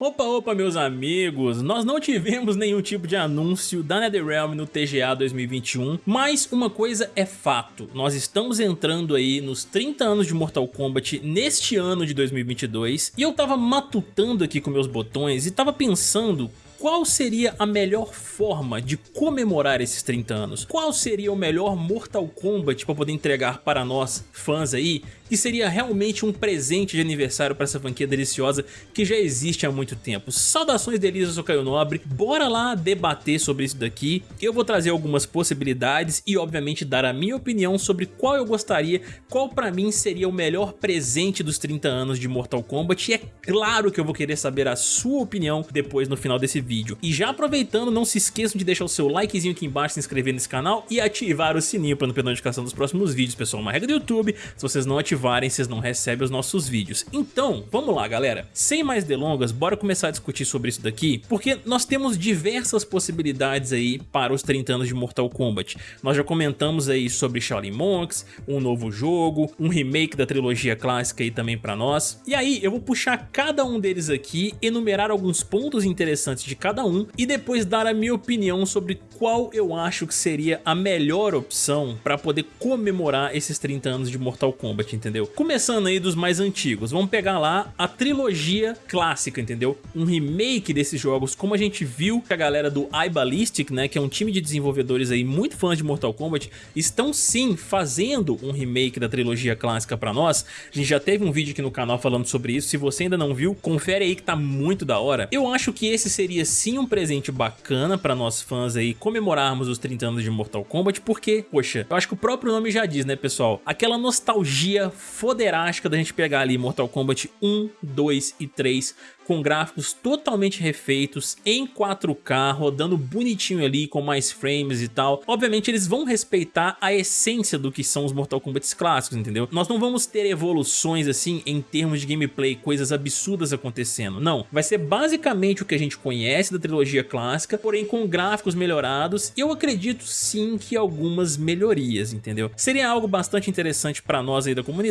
Opa, opa, meus amigos! Nós não tivemos nenhum tipo de anúncio da NetherRealm no TGA 2021, mas uma coisa é fato, nós estamos entrando aí nos 30 anos de Mortal Kombat neste ano de 2022, e eu tava matutando aqui com meus botões e tava pensando qual seria a melhor forma de comemorar esses 30 anos? Qual seria o melhor Mortal Kombat para poder entregar para nós, fãs aí, que seria realmente um presente de aniversário para essa franquia deliciosa que já existe há muito tempo. Saudações delícias, eu sou Caio Nobre, bora lá debater sobre isso daqui, eu vou trazer algumas possibilidades e obviamente dar a minha opinião sobre qual eu gostaria, qual para mim seria o melhor presente dos 30 anos de Mortal Kombat e é claro que eu vou querer saber a sua opinião depois no final desse vídeo. E já aproveitando, não se esqueçam de deixar o seu likezinho aqui embaixo, se inscrever nesse canal e ativar o sininho para não perder notificação dos próximos vídeos, pessoal. Uma regra do YouTube, se vocês não ativarem ativarem, vocês não recebem os nossos vídeos. Então, vamos lá galera, sem mais delongas, bora começar a discutir sobre isso daqui, porque nós temos diversas possibilidades aí para os 30 anos de Mortal Kombat. Nós já comentamos aí sobre Shaolin Monks, um novo jogo, um remake da trilogia clássica aí também para nós. E aí eu vou puxar cada um deles aqui, enumerar alguns pontos interessantes de cada um e depois dar a minha opinião sobre qual eu acho que seria a melhor opção para poder comemorar esses 30 anos de Mortal Kombat, entendeu? Entendeu? Começando aí dos mais antigos, vamos pegar lá a trilogia clássica, entendeu? Um remake desses jogos, como a gente viu que a galera do iBallistic, né, que é um time de desenvolvedores aí muito fãs de Mortal Kombat, estão sim fazendo um remake da trilogia clássica pra nós. A gente já teve um vídeo aqui no canal falando sobre isso, se você ainda não viu, confere aí que tá muito da hora. Eu acho que esse seria sim um presente bacana pra nós fãs aí comemorarmos os 30 anos de Mortal Kombat, porque, poxa, eu acho que o próprio nome já diz, né pessoal? Aquela nostalgia foderástica da gente pegar ali Mortal Kombat 1, 2 e 3 com gráficos totalmente refeitos, em 4K, rodando bonitinho ali, com mais frames e tal. Obviamente eles vão respeitar a essência do que são os Mortal Kombat clássicos, entendeu? Nós não vamos ter evoluções assim em termos de gameplay, coisas absurdas acontecendo, não. Vai ser basicamente o que a gente conhece da trilogia clássica, porém com gráficos melhorados e eu acredito sim que algumas melhorias, entendeu? Seria algo bastante interessante para nós aí da comunidade,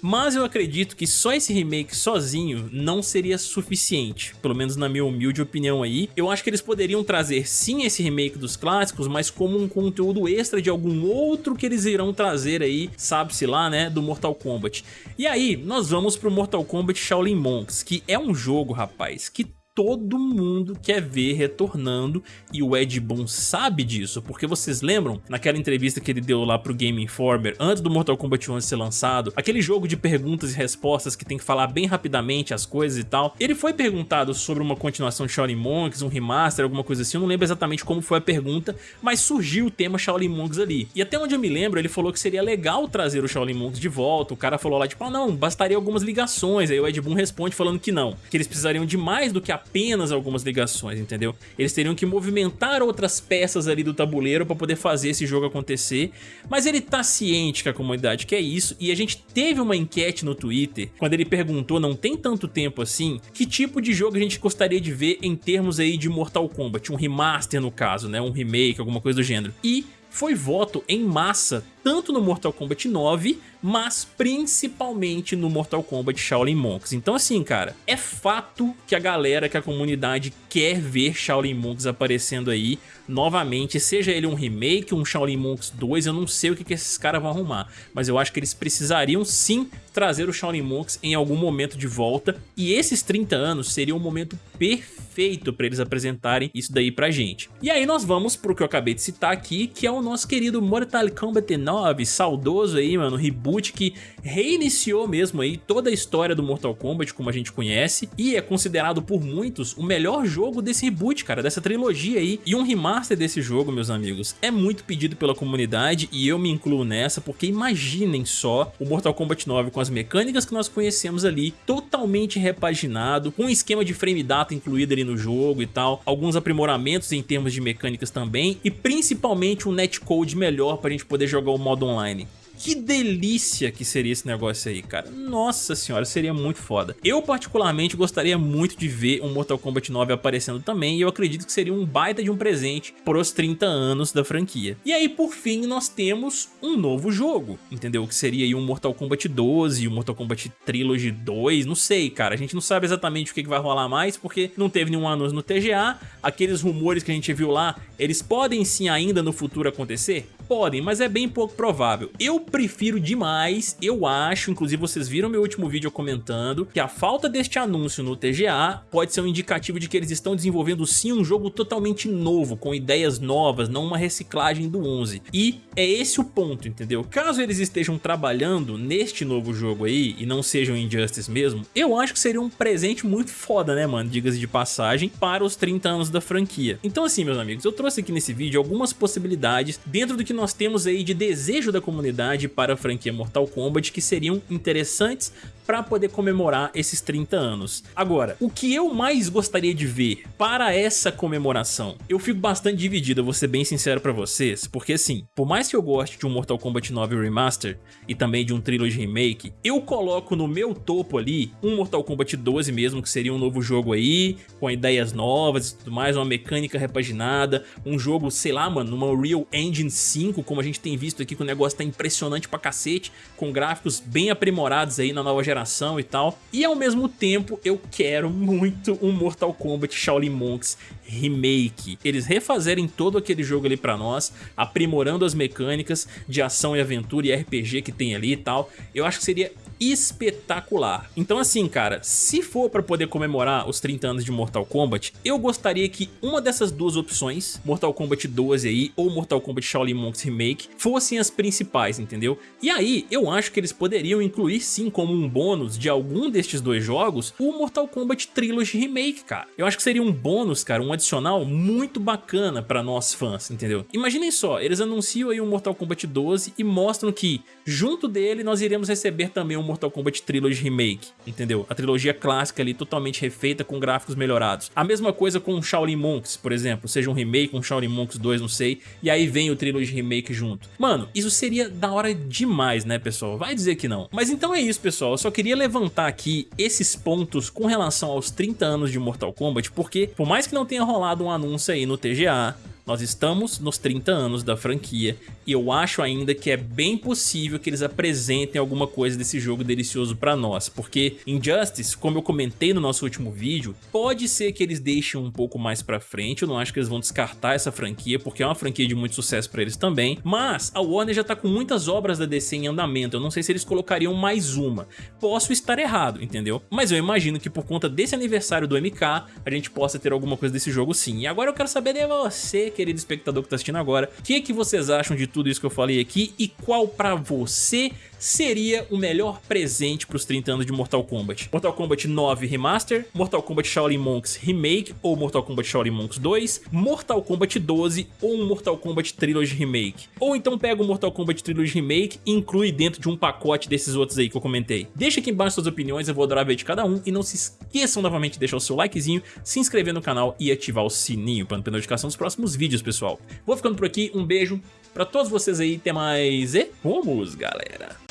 mas eu acredito que só esse remake sozinho não seria suficiente suficiente, pelo menos na minha humilde opinião aí. Eu acho que eles poderiam trazer sim esse remake dos clássicos, mas como um conteúdo extra de algum outro que eles irão trazer aí, sabe-se lá, né, do Mortal Kombat. E aí, nós vamos pro Mortal Kombat Shaolin Monks, que é um jogo, rapaz, que todo mundo quer ver retornando e o Ed Boon sabe disso, porque vocês lembram naquela entrevista que ele deu lá pro Game Informer antes do Mortal Kombat 11 ser lançado, aquele jogo de perguntas e respostas que tem que falar bem rapidamente as coisas e tal, ele foi perguntado sobre uma continuação de Shaolin Monks, um remaster, alguma coisa assim, eu não lembro exatamente como foi a pergunta, mas surgiu o tema Shaolin Monks ali, e até onde eu me lembro ele falou que seria legal trazer o Shaolin Monks de volta, o cara falou lá tipo, ah não, bastaria algumas ligações, aí o Ed Boon responde falando que não, que eles precisariam de mais do que a apenas algumas ligações, entendeu? Eles teriam que movimentar outras peças ali do tabuleiro para poder fazer esse jogo acontecer, mas ele tá ciente que a comunidade quer isso e a gente teve uma enquete no Twitter, quando ele perguntou, não tem tanto tempo assim, que tipo de jogo a gente gostaria de ver em termos aí de Mortal Kombat, um remaster no caso, né, um remake, alguma coisa do gênero. E foi voto em massa, tanto no Mortal Kombat 9, mas principalmente no Mortal Kombat Shaolin Monks. Então assim, cara, é fato que a galera, que a comunidade quer ver Shaolin Monks aparecendo aí novamente, seja ele um remake, um Shaolin Monks 2, eu não sei o que, que esses caras vão arrumar, mas eu acho que eles precisariam sim trazer o Shaolin Monks em algum momento de volta, e esses 30 anos seria um momento perfeito para eles apresentarem isso daí pra gente. E aí nós vamos pro que eu acabei de citar aqui, que é o nosso querido Mortal Kombat 9, saudoso aí, mano, reboot que reiniciou mesmo aí toda a história do Mortal Kombat como a gente conhece, e é considerado por muitos o melhor jogo desse reboot, cara, dessa trilogia aí, e um remaster desse jogo, meus amigos, é muito pedido pela comunidade e eu me incluo nessa, porque imaginem só o Mortal Kombat 9 com as mecânicas que nós conhecemos ali, totalmente repaginado, com um esquema de frame data incluído ali no jogo e tal, alguns aprimoramentos em termos de mecânicas também, e principalmente um netcode melhor para a gente poder jogar o modo online. que delícia que seria esse negócio aí, cara. Nossa senhora, seria muito foda. Eu particularmente gostaria muito de ver um Mortal Kombat 9 aparecendo também e eu acredito que seria um baita de um presente pros 30 anos da franquia. E aí, por fim, nós temos um novo jogo, entendeu? Que seria aí um Mortal Kombat 12, um Mortal Kombat Trilogy 2, não sei, cara. A gente não sabe exatamente o que vai rolar mais porque não teve nenhum anúncio no TGA. Aqueles rumores que a gente viu lá, eles podem sim ainda no futuro acontecer? Podem, mas é bem pouco provável. Eu prefiro demais, eu acho, inclusive vocês viram meu último vídeo comentando, que a falta deste anúncio no TGA pode ser um indicativo de que eles estão desenvolvendo sim um jogo totalmente novo, com ideias novas, não uma reciclagem do 11. E é esse o ponto, entendeu? Caso eles estejam trabalhando neste novo jogo aí, e não sejam Injustice mesmo, eu acho que seria um presente muito foda, né, mano? Diga-se de passagem, para os 30 anos da franquia. Então assim, meus amigos, eu trouxe aqui nesse vídeo algumas possibilidades dentro do que nós temos aí de desejo da comunidade para a franquia Mortal Kombat que seriam interessantes para poder comemorar esses 30 anos. Agora, o que eu mais gostaria de ver para essa comemoração? Eu fico bastante dividido, vou ser bem sincero para vocês, porque assim, por mais que eu goste de um Mortal Kombat 9 Remaster e também de um Trilogy Remake, eu coloco no meu topo ali um Mortal Kombat 12 mesmo, que seria um novo jogo aí, com ideias novas e tudo mais, uma mecânica repaginada, um jogo, sei lá, mano, numa Real Engine 5, como a gente tem visto aqui, que o negócio tá impressionante pra cacete, com gráficos bem aprimorados aí na nova geração geração e tal. E ao mesmo tempo eu quero muito um Mortal Kombat Shaolin Monks remake. Eles refazerem todo aquele jogo ali pra nós, aprimorando as mecânicas de ação e aventura e RPG que tem ali e tal. Eu acho que seria espetacular. Então assim, cara, se for para poder comemorar os 30 anos de Mortal Kombat, eu gostaria que uma dessas duas opções, Mortal Kombat 12 aí ou Mortal Kombat Shaolin Monks Remake, fossem as principais, entendeu? E aí, eu acho que eles poderiam incluir sim como um bônus de algum destes dois jogos, o Mortal Kombat Trilogy Remake, cara. Eu acho que seria um bônus, cara, um adicional muito bacana para nós fãs, entendeu? Imaginem só, eles anunciam aí o Mortal Kombat 12 e mostram que, junto dele, nós iremos receber também um Mortal Kombat Trilogy Remake, entendeu? A trilogia clássica ali totalmente refeita com gráficos melhorados. A mesma coisa com Shaolin Monks, por exemplo, seja um remake, um Shaolin Monks 2, não sei, e aí vem o Trilogy Remake junto. Mano, isso seria da hora demais, né, pessoal? Vai dizer que não. Mas então é isso, pessoal. Eu só queria levantar aqui esses pontos com relação aos 30 anos de Mortal Kombat, porque por mais que não tenha rolado um anúncio aí no TGA, nós estamos nos 30 anos da franquia e eu acho ainda que é bem possível que eles apresentem alguma coisa desse jogo delicioso pra nós, porque Injustice, como eu comentei no nosso último vídeo, pode ser que eles deixem um pouco mais pra frente, eu não acho que eles vão descartar essa franquia, porque é uma franquia de muito sucesso pra eles também, mas a Warner já tá com muitas obras da DC em andamento, eu não sei se eles colocariam mais uma, posso estar errado, entendeu? Mas eu imagino que por conta desse aniversário do MK, a gente possa ter alguma coisa desse jogo sim, e agora eu quero saber de você, querido espectador que está assistindo agora, o que, que vocês acham de tudo isso que eu falei aqui e qual para você seria o melhor presente para os 30 anos de Mortal Kombat. Mortal Kombat 9 Remaster, Mortal Kombat Shaolin Monks Remake ou Mortal Kombat Shaolin Monks 2, Mortal Kombat 12 ou um Mortal Kombat Trilogy Remake. Ou então pega o Mortal Kombat Trilogy Remake e inclui dentro de um pacote desses outros aí que eu comentei. Deixa aqui embaixo suas opiniões, eu vou adorar ver de cada um e não se esqueçam novamente de deixar o seu likezinho, se inscrever no canal e ativar o sininho para não perder notificação dos próximos vídeos, pessoal. Vou ficando por aqui, um beijo para todos vocês aí, até mais e vamos, galera!